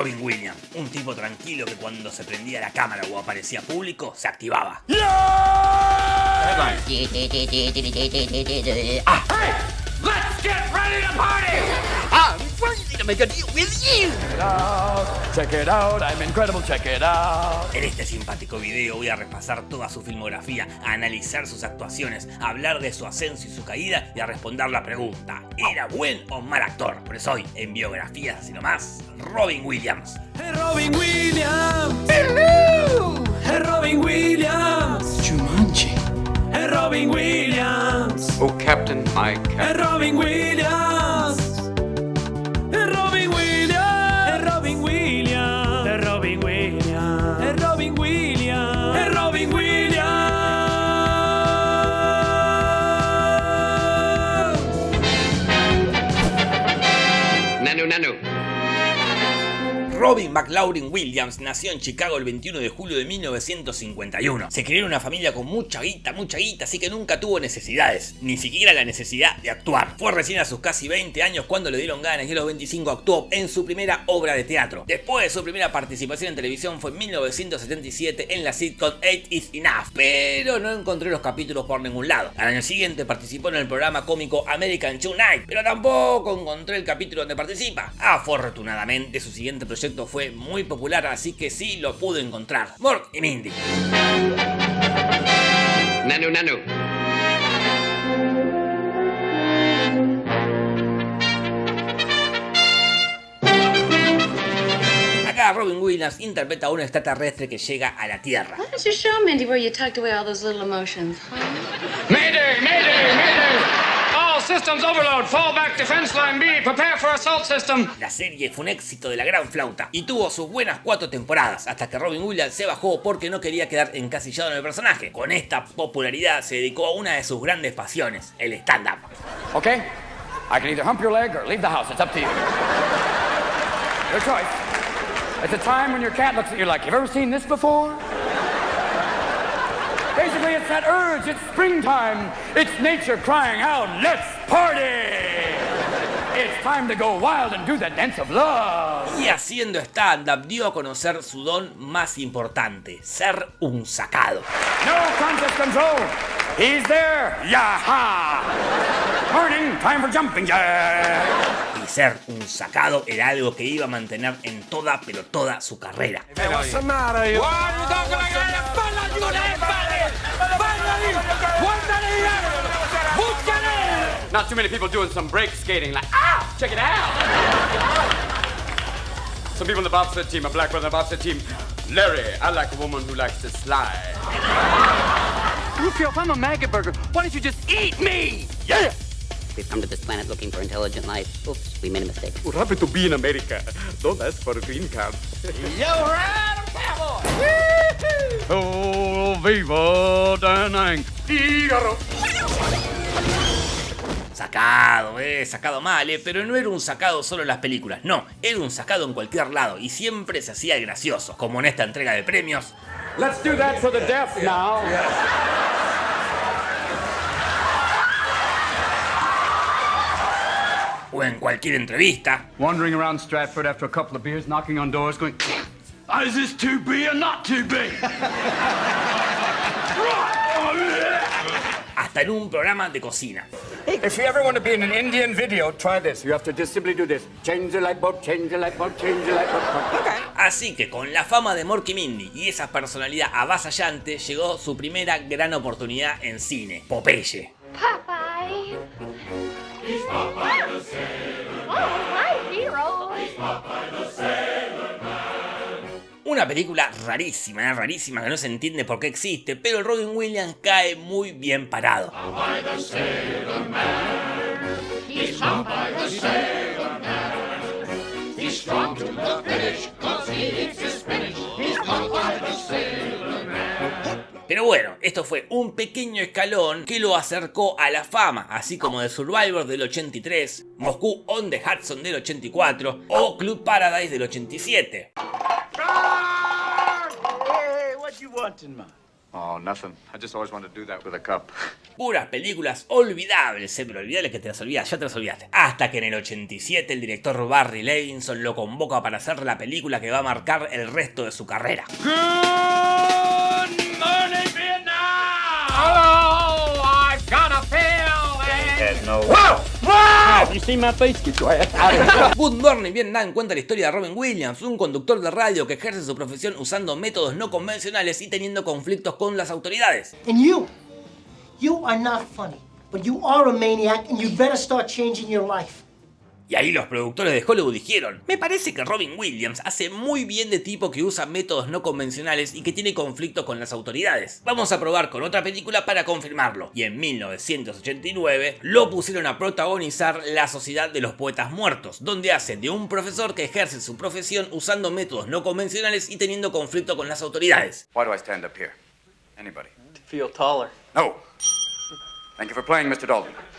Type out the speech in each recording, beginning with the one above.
Robin Williams, un tipo tranquilo que cuando se prendía la cámara o aparecía público, se activaba. Let's get ready to party! To make a deal with you. Check it out, I'm incredible, check it out. En este simpático video voy a repasar toda su filmografía, a analizar sus actuaciones, a hablar de su ascenso y su caída y a responder la pregunta, ¿era buen o mal actor? Por eso hoy, en biografías así nomás, Robin Williams. Hey Robin Williams. Hello. Hey Robin Williams. Jumanji. Hey Robin Williams. Oh, Captain, my Hey captain. Robin Williams. Robin McLaurin Williams nació en Chicago el 21 de julio de 1951. Se crió en una familia con mucha guita, mucha guita, así que nunca tuvo necesidades, ni siquiera la necesidad de actuar. Fue recién a sus casi 20 años cuando le dieron ganas y a los 25 actuó en su primera obra de teatro. Después de su primera participación en televisión fue en 1977 en la sitcom 8 is Enough, pero no encontré los capítulos por ningún lado. Al año siguiente participó en el programa cómico American Tonight, pero tampoco encontré el capítulo donde participa. Afortunadamente su siguiente proyecto fue muy popular, así que sí lo pude encontrar. Mork y Mindy. Nanu, nanu. Acá Robin Williams interpreta a un extraterrestre que llega a la Tierra. Why don't you show Mindy where you tucked away all those little emotions? Mayday, mayday, mayday! Systems overload. Fall back defense line B. Prepare for assault system. La serie fue un éxito de la gran flauta y tuvo sus buenas cuatro temporadas hasta que Robin Williams se bajó porque no quería quedar encasillado en el personaje. Con esta popularidad se dedicó a una de sus grandes pasiones, el stand-up. Okay? I can either hump your leg or leave the house. It's up to you. Your choice. It's a time when your cat looks at you like, you've ever seen this before? Basically, it's that urge. It's springtime. It's nature crying out, let's party! It's time to go wild and do the dance of love. Y haciendo stand-up dio a conocer su don más importante, ser un sacado. No conscious control. He's there. Yaha! Morning, time for jumping jack. Y ser un sacado era algo que iba a mantener en toda, pero toda su carrera. What's Not too many people doing some break skating like, ah, check it out. some people on the bobsled team, a black brother on the bobsled team. Larry, I like a woman who likes to slide. Rufio, if I'm a maggot burger, why don't you just eat me? Yeah! We've come to this planet looking for intelligent life. Oops, we made a mistake. What happened to be in America? Don't ask for a green card. Yo, Ram Caval. Oh, viva Danang. Sacado, eh, sacado mal, eh, pero no era un sacado solo en las películas, no, era un sacado en cualquier lado y siempre se hacía el gracioso, como en esta entrega de premios. Let's do that for the deaf now. O en cualquier entrevista, Wandering around Stratford after a couple of beers, knocking on doors, going, Is this to be or not to be? hasta en un programa de cocina. If you ever want to be in an Indian video, try this. You have to just simply do this. Change the light bulb, change the light bulb, change the light bulb. Okay. Así que con la fama de Morky Mindy y esa personalidad avasallante llegó su primera gran oportunidad en cine, Popeye. Popeye. Una película rarísima, eh, rarísima, que no se entiende por qué existe, pero el Robin Williams cae muy bien parado. Pero bueno, esto fue un pequeño escalón que lo acercó a la fama, así como The Survivor del 83, Moscú on the Hudson del 84 o Club Paradise del 87. What you? Oh, nothing. I just always wanted to do that with a cup. Puras películas olvidables, eh, pero olvidables que te las olvidas, ya te las olvidaste. Hasta que en el 87 el director Barry Levinson lo convoca para hacer la película que va a marcar el resto de su carrera. Good morning, Vietnam! Hello, I've got a see my here. Good Morning Vietnam cuenta la historia de Robin Williams, un conductor de radio que ejerce su profesión usando métodos no convencionales y teniendo conflictos con las autoridades. And you, you are not funny, but you are a maniac and you better start changing your life. Y ahí los productores de Hollywood dijeron, me parece que Robin Williams hace muy bien de tipo que usa métodos no convencionales y que tiene conflicto con las autoridades. Vamos a probar con otra película para confirmarlo. Y en 1989 lo pusieron a protagonizar La Sociedad de los Poetas Muertos, donde hace de un profesor que ejerce su profesión usando métodos no convencionales y teniendo conflicto con las autoridades. Why do I stand up here? Anybody? Feel taller. No. Thank you for playing, Mr. Dalton.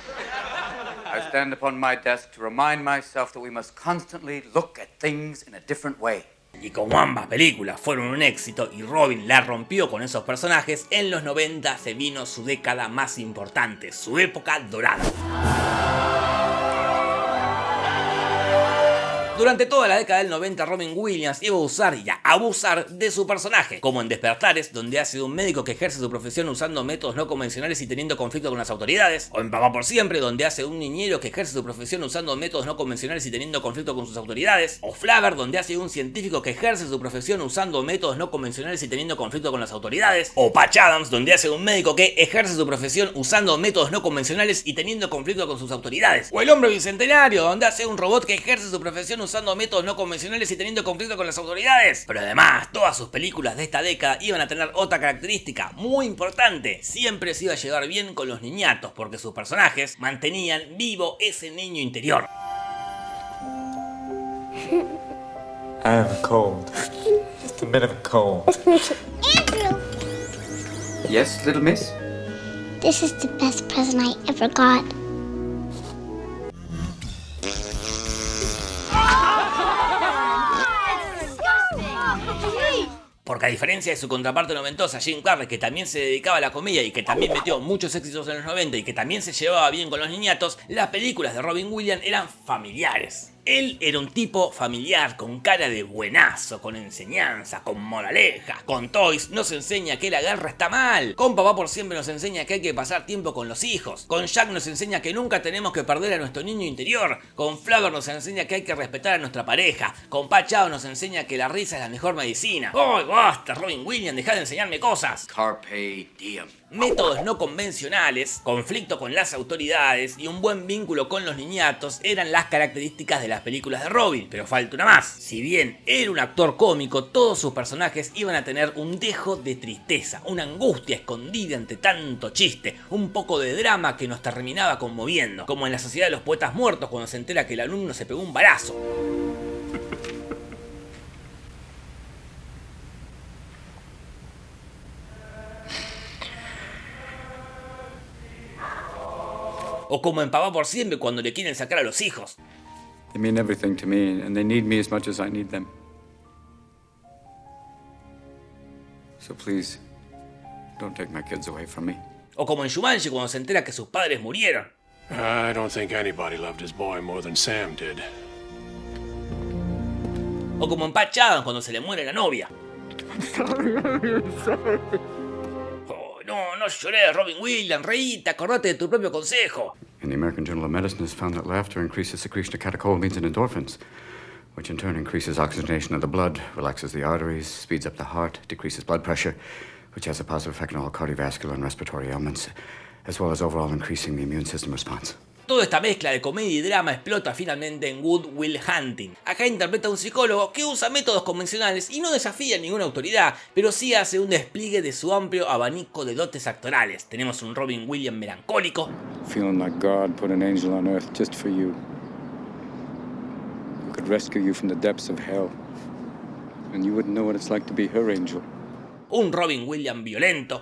I stand upon my desk to remind myself that we must constantly look at things in a different way. Y como ambas películas fueron un éxito y Robin la rompió con esos personajes, en los 90 se vino su década más importante, su época dorada. Durante toda la década del 90, Robin Williams iba a usar y a abusar de su personaje, como en Despertares, donde ha sido un médico que ejerce su profesión usando métodos no convencionales y teniendo conflicto con las autoridades, o en Papá por Siempre, donde hace un niñero que ejerce su profesión usando métodos no convencionales y teniendo conflicto con sus autoridades, o Flavor, donde hace un científico que ejerce su profesión usando métodos no convencionales y teniendo conflicto con las autoridades, o Patch Adams, donde hace un médico que ejerce su profesión usando métodos no convencionales y teniendo conflicto con sus autoridades, o El Hombre Bicentenario, donde hace un robot que ejerce su profesión usando métodos no convencionales y teniendo conflicto con las autoridades. Pero además, todas sus películas de esta década iban a tener otra característica muy importante. Siempre se iba a llevar bien con los niñatos, porque sus personajes mantenían vivo ese niño interior. I have a cold. Just a bit of a cold. Andrew, Yes, little miss? this is the best present I ever got. Porque a diferencia de su contraparte noventosa, Jim Carrey, que también se dedicaba a la comedia y que también metió muchos éxitos en los 90 y que también se llevaba bien con los niñatos, las películas de Robin Williams eran familiares. Él era un tipo familiar, con cara de buenazo, con enseñanza, con moraleja. Con Toys nos enseña que la guerra está mal. Con Papá por Siempre nos enseña que hay que pasar tiempo con los hijos. Con Jack nos enseña que nunca tenemos que perder a nuestro niño interior. Con Flavor nos enseña que hay que respetar a nuestra pareja. Con Pachao nos enseña que la risa es la mejor medicina. ¡Ay, basta, Robin Williams! Deja de enseñarme cosas. Carpe diem. Métodos no convencionales, conflicto con las autoridades y un buen vínculo con los niñatos eran las características de las películas de Robin, pero falta una más. Si bien era un actor cómico, todos sus personajes iban a tener un dejo de tristeza, una angustia escondida ante tanto chiste, un poco de drama que nos terminaba conmoviendo, como en la Sociedad de los Poetas Muertos cuando se entera que el alumno se pegó un balazo. O como en Papá por Siempre cuando le quieren sacar a los hijos. They mean everything to me, and they need me as much as I need them. So please, don't take my kids away from me. O como en Shumanji cuando se entera que sus padres murieron. I don't think anybody loved his boy more than Sam did. O como en Patch Adams cuando se le muere la novia. no, no lloré, Robin Williams, reíte, acordate de tu propio consejo. And the American Journal of Medicine has found that laughter increases secretion of catecholamines and endorphins, which in turn increases oxygenation of the blood, relaxes the arteries, speeds up the heart, decreases blood pressure, which has a positive effect on all cardiovascular and respiratory ailments, as well as overall increasing the immune system response. Toda esta mezcla de comedia y drama explota finalmente en Good Will Hunting. Acá interpreta a un psicólogo que usa métodos convencionales y no desafía a ninguna autoridad, pero sí hace un despliegue de su amplio abanico de dotes actorales. Tenemos un Robin Williams melancólico, Feeling like God put an angel on earth just for you. Who could rescue you from the depths of hell. And you wouldn't know what it's like to be her angel. un Robin Williams violento,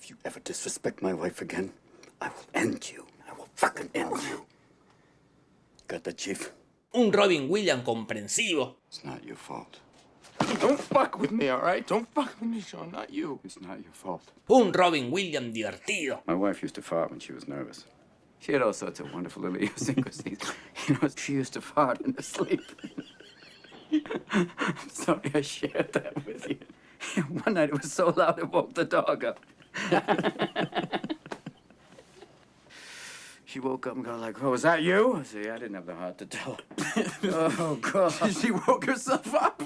If you ever disrespect my wife again, I will end you. I will fucking end you. Got that, Chief? un Robin Williams comprensivo, It's not your fault. Don't fuck with me, all right? Don't fuck with me, Sean. Not you. It's not your fault. Un Robin Williams divertido. My wife used to fart when she was nervous. She had all sorts of wonderful little idiosyncrasies. You know, she used to fart in her sleep. I'm sorry I shared that with you. One night it was so loud it woke the dog up. She woke up and got like, oh, was that you? I said, yeah, I didn't have the heart to tell her. oh, God. she woke herself up.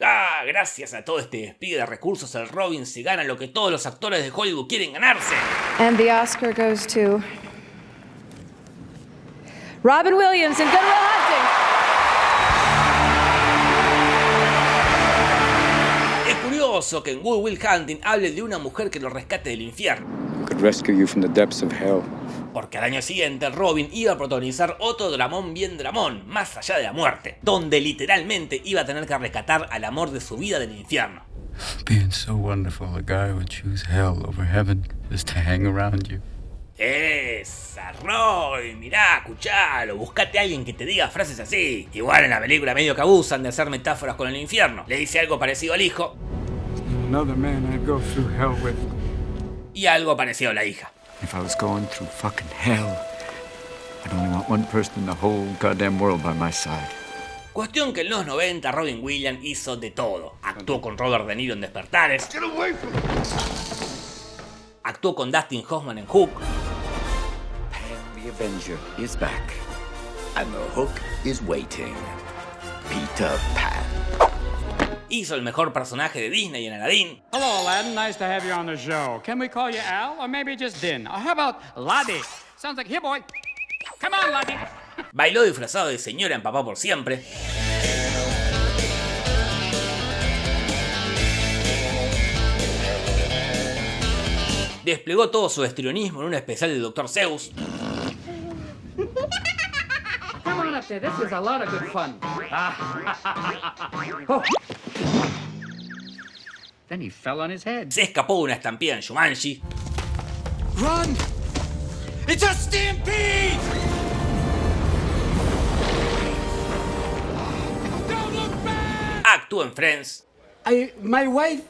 Ah, gracias a todo este despliegue de recursos, el Robin se gana lo que todos los actores de Hollywood quieren ganarse. And the Oscar goes to Robin Williams in Good Will Hunting. Es curioso que en Good Will Hunting hable de una mujer que lo rescate del infierno. Could rescue you from the depths of hell. Porque al año siguiente Robin iba a protagonizar otro dramón bien dramón, más allá de la muerte, donde literalmente iba a tener que rescatar al amor de su vida del infierno. Being so wonderful, a guy would choose hell over heaven just to hang around you. Esa, Robin, mirá, escuchalo, buscate a alguien que te diga frases así. Igual en la película medio que abusan de hacer metáforas con el infierno. Le dice algo parecido al hijo Another man I'd go through hell with. Y algo parecido a la hija. If I was going through fucking hell, I'd only want one person in the whole goddamn world by my side. Cuestión que en los 90 Robin Williams hizo de todo. Actuó con Robert De Niro en Despertares. Actuó con Dustin Hoffman en Hook. The Avenger is back, and the hook is waiting. Peter Pan. Hizo el mejor personaje de Disney en Aladdin. Hello, Aladdin. Nice to have you on the show. Can we call you Al, or maybe just Din? Or how about Laddie? Sounds like here, boy. Come on, Laddie. Bailó disfrazado de señora en Papá por Siempre. Desplegó todo su estrionismo en un especial del Dr. Zeus. Come on up there. This is a lot of good fun. Then he fell on his head. Se escapó de una estampida en Shumanji. Run! It's a stampede! Actuó en Friends. I, my wife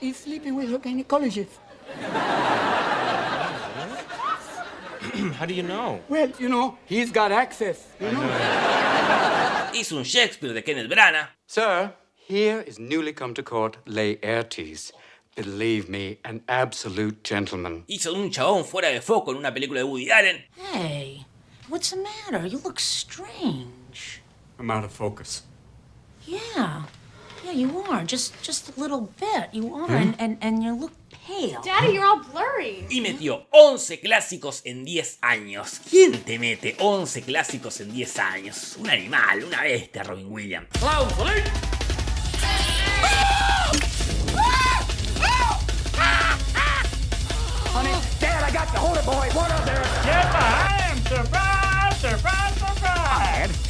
is sleeping with her gynecologist. How do you know? Well, you know, he's got access, you know. Hizo un Shakespeare de Kenneth Branagh. Sir, here is newly come to court Laertes. Believe me, an absolute gentleman. Hizo un chabón fuera de foco en una película de Woody Allen. Hey, what's the matter? You look strange. I'm out of focus. Yeah. Yeah, you are. Just just a little bit. You are. Hmm? And, and, and you look pale. Daddy, you're all blurry. Y metió 11 clásicos en 10 años. ¿Quién te mete 11 clásicos en 10 años? Un animal, una bestia, Robin Williams. Honey,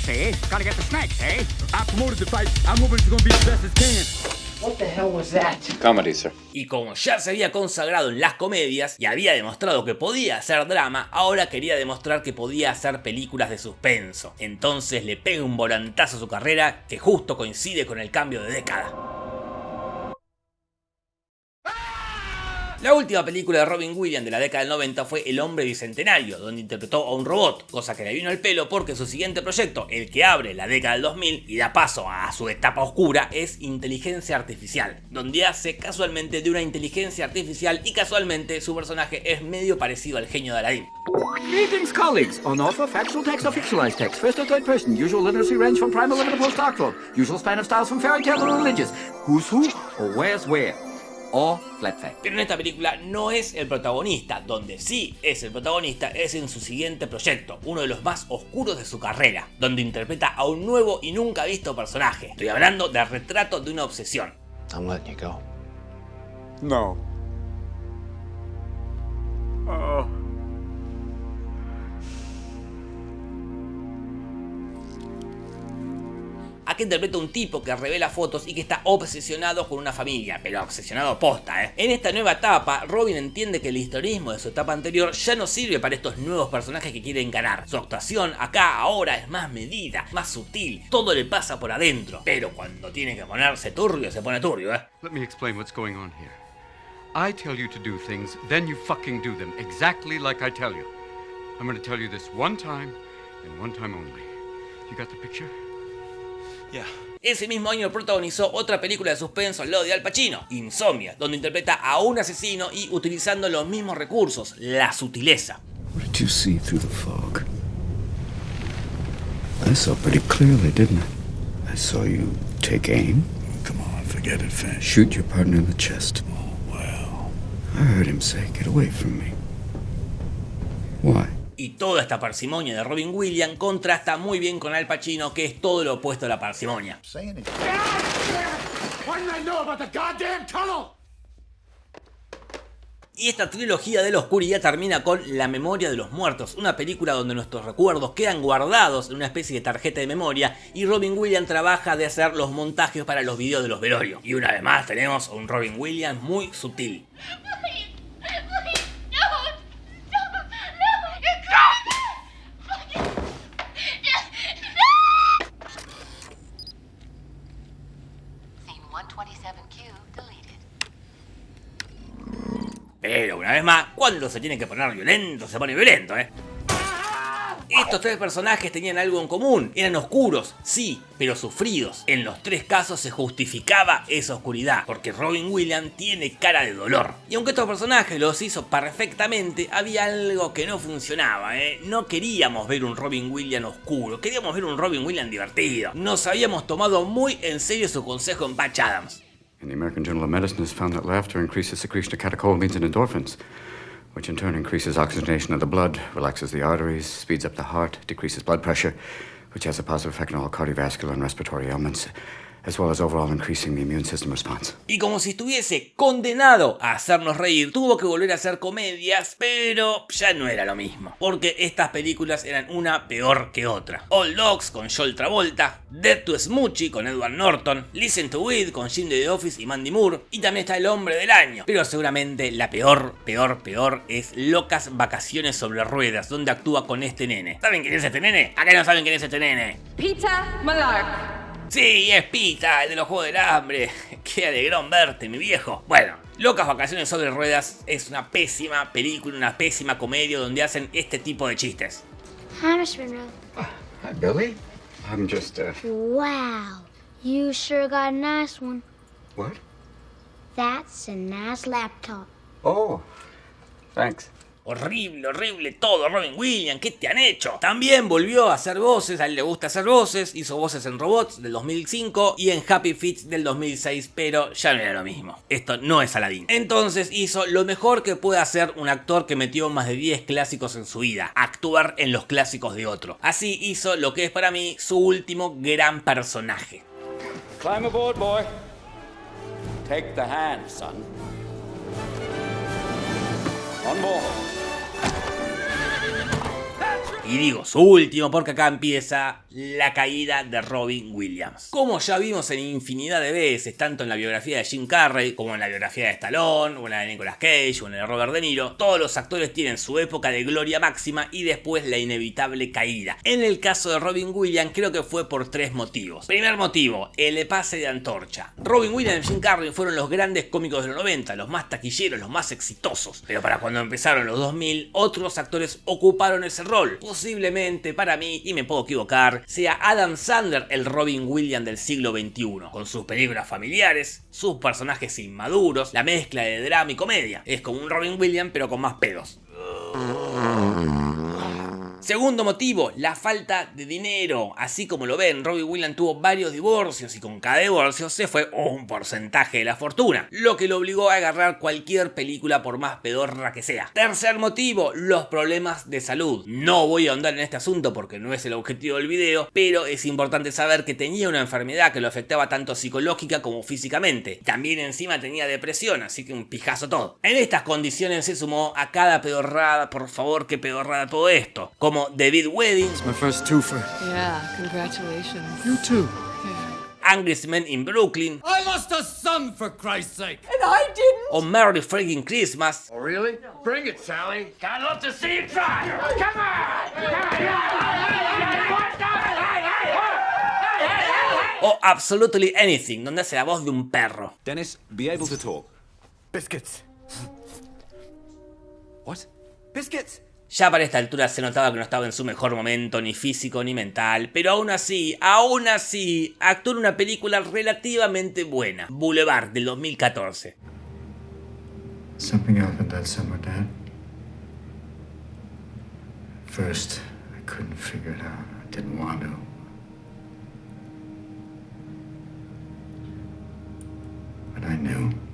see? Gotta get the snakes, eh? I promoted the fight. I'm hoping it's gonna be as best as can. What the hell was that? Comedy, sir. Y como ya se había consagrado en las comedias y había demostrado que podía hacer drama, ahora quería demostrar que podía hacer películas de suspenso. Entonces le pega un volantazo a su carrera que justo coincide con el cambio de década. La última película de Robin Williams de la década del 90 fue El Hombre Bicentenario, donde interpretó a un robot, cosa que le vino al pelo porque su siguiente proyecto, el que abre la década del 2000 y da paso a su etapa oscura, es Inteligencia Artificial, donde hace casualmente de una inteligencia artificial y casualmente su personaje es medio parecido al genio de Aladdin. Greetings. On offer, factual text text. First third person. Usual literacy range from primal to postdoctoral. Usual span of styles from fairy to religious. Who's who or where's where. Or flat fact. Pero en esta película no es el protagonista, donde sí es el protagonista es en su siguiente proyecto, uno de los más oscuros de su carrera, donde interpreta a un nuevo y nunca visto personaje. Estoy hablando del retrato de una obsesión. I'm letting you go. No. Oh. Aquí interpreta un tipo que revela fotos y que está obsesionado con una familia, pero obsesionado posta, ¿eh? En esta nueva etapa, Robin entiende que el historismo de su etapa anterior ya no sirve para estos nuevos personajes que quiere encarar. Su actuación acá, ahora, es más medida, más sutil, todo le pasa por adentro, pero cuando tiene que ponerse turbio, se pone turbio, ¿eh? Let me explain what's going on here. I tell you to do things, then you fucking do them, exactly like I tell you. I'm gonna tell you this one time, and one time only. You got the picture? Yeah. Ese mismo año protagonizó otra película de suspenso al lado de Al Pacino, Insomnia, donde interpreta a un asesino y utilizando los mismos recursos, la sutileza. What did you see through the fog? I saw pretty clearly, didn't I? I saw you take aim. Come on, forget it, Finch. Shoot your partner in the chest. Oh, well. I heard him say, get away from me. Y toda esta parsimonia de Robin Williams contrasta muy bien con Al Pacino, que es todo lo opuesto a la parsimonia. Y esta trilogía de la oscuridad termina con La memoria de los muertos, una película donde nuestros recuerdos quedan guardados en una especie de tarjeta de memoria y Robin Williams trabaja de hacer los montajes para los videos de los velorios. Y una vez más tenemos a un Robin Williams muy sutil. Pero una vez más, cuando se tiene que poner violento, se pone violento, ¿eh? Estos tres personajes tenían algo en común, eran oscuros, sí, pero sufridos. En los tres casos se justificaba esa oscuridad, porque Robin Williams tiene cara de dolor. Y aunque estos personajes los hizo perfectamente, había algo que no funcionaba, ¿eh? No queríamos ver un Robin Williams oscuro, queríamos ver un Robin Williams divertido. Nos habíamos tomado muy en serio su consejo en Patch Adams. And the American Journal of Medicine has found that laughter increases secretion of catecholamines and endorphins, which in turn increases oxygenation of the blood, relaxes the arteries, speeds up the heart, decreases blood pressure, which has a positive effect on all cardiovascular and respiratory ailments, as well as overall increasing the immune system response. Y como si estuviese condenado a hacernos reír, tuvo que volver a hacer comedias, pero ya no era lo mismo. Porque estas películas eran una peor que otra. All Dogs con Joel Travolta, Dead to Smoochie con Edward Norton, Listen to It con Jim de The Office y Mandy Moore, y también está El Hombre del Año. Pero seguramente la peor, peor, peor es Locas Vacaciones sobre Ruedas, donde actúa con este nene. ¿Saben quién es este nene? ¿A qué no saben quién es este nene? Peter Malark. Sí, es Pita, el de los Juegos del Hambre. Qué alegrón verte, mi viejo. Bueno, Locas Vacaciones sobre Ruedas es una pésima película, una pésima comedia donde hacen este tipo de chistes. Hi, Mr. Monroe. Hi, Billy. I'm just, uh. Wow, you sure got a nice one. What? That's a nice laptop. Oh, thanks. Horrible, horrible todo, Robin Williams, ¿qué te han hecho? También volvió a hacer voces, a él le gusta hacer voces, hizo voces en Robots del 2005 y en Happy Feet del 2006, pero ya no era lo mismo. Esto no es Aladdin. Entonces hizo lo mejor que puede hacer un actor que metió más de 10 clásicos en su vida, actuar en los clásicos de otro. Así hizo lo que es para mí su último gran personaje. Climb aboard, boy. Take the hand, son. On board. Y digo su último porque acá empieza la caída de Robin Williams. Como ya vimos en infinidad de veces, tanto en la biografía de Jim Carrey, como en la biografía de Stallone, o en la de Nicolas Cage, o en la de Robert De Niro, todos los actores tienen su época de gloria máxima y después la inevitable caída. En el caso de Robin Williams creo que fue por tres motivos. Primer motivo, el pase de antorcha. Robin Williams y Jim Carrey fueron los grandes cómicos de los 90, los más taquilleros, los más exitosos. Pero para cuando empezaron los 2000, otros actores ocuparon ese rol. Posiblemente para mí, y me puedo equivocar, sea Adam Sandler el Robin Williams del siglo XXI, con sus películas familiares, sus personajes inmaduros, la mezcla de drama y comedia. Es como un Robin Williams pero con más pedos. Segundo motivo, la falta de dinero. Así como lo ven, Robin Williams tuvo varios divorcios y con cada divorcio se fue un porcentaje de la fortuna, lo que lo obligó a agarrar cualquier película por más pedorra que sea. Tercer motivo, los problemas de salud. No voy a ahondar en este asunto porque no es el objetivo del video, pero es importante saber que tenía una enfermedad que lo afectaba tanto psicológica como físicamente. También encima tenía depresión, así que un pijazo todo. En estas condiciones se sumó a cada pedorrada, por favor, que pedorrada todo esto, como David Wedding, My first twofer. Yeah, congratulations. You too. Yeah. Angry Men in Brooklyn I lost a son, for Christ's sake. And I didn't. o Merry Freaking Christmas Oh, really? Bring it, Sally. I'd love to see you try. Come on! o Absolutely Anything, donde hace la voz de un perro. Dennis, be able to talk. Biscuits. What? Biscuits. Ya para esta altura se notaba que no estaba en su mejor momento, ni físico ni mental, pero aún así, aún así, actuó en una película relativamente buena, Boulevard del 2014. Something happened that summer, Dad. First, I couldn't figure it out. I didn't want to. But I knew.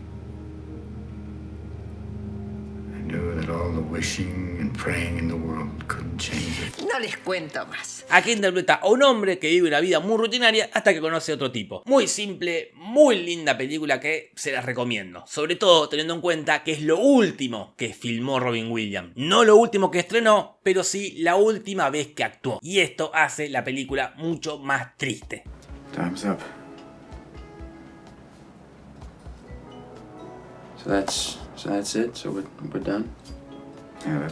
Wishing and praying in the world couldn't change it. No les cuento más. Aquí interpreta a un hombre que vive una vida muy rutinaria hasta que conoce a otro tipo. Muy simple, muy linda película que se las recomiendo. Sobre todo teniendo en cuenta que es lo último que filmó Robin Williams. No lo último que estrenó, pero sí la última vez que actuó. Y esto hace la película mucho más triste. Time's up. So that's so that's it. So we're we're done. Yeah.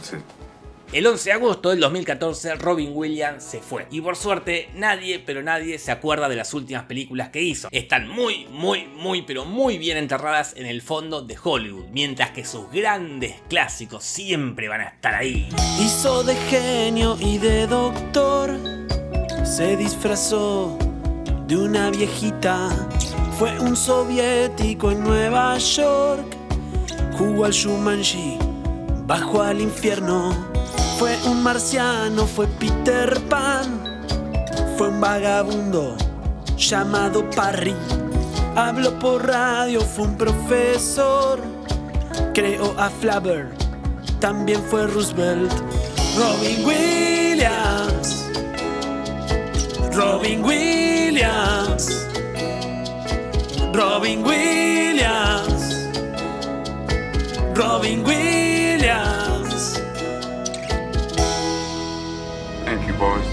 El 11 de agosto del 2014 Robin Williams se fue y por suerte nadie pero nadie se acuerda de las últimas películas que hizo. Están muy muy muy pero muy bien enterradas en el fondo de Hollywood, mientras que sus grandes clásicos siempre van a estar ahí. Hizo de genio y de doctor, se disfrazó de una viejita, fue un soviético en Nueva York, jugó al Shumanji, bajó al infierno, fue un marciano, fue Peter Pan, fue un vagabundo llamado Parry, habló por radio, fue un profesor, creó a Flabber, también fue Roosevelt, Robin Williams. Robin Williams. Robin Williams. Robin Williams. Boys.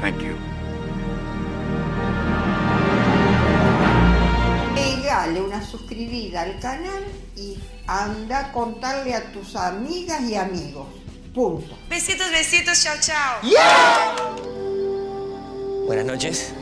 Thank you. Pegale una suscribida al canal y anda a contarle a tus amigas y amigos. Punto. Besitos, besitos, chao, chao. Buenas noches.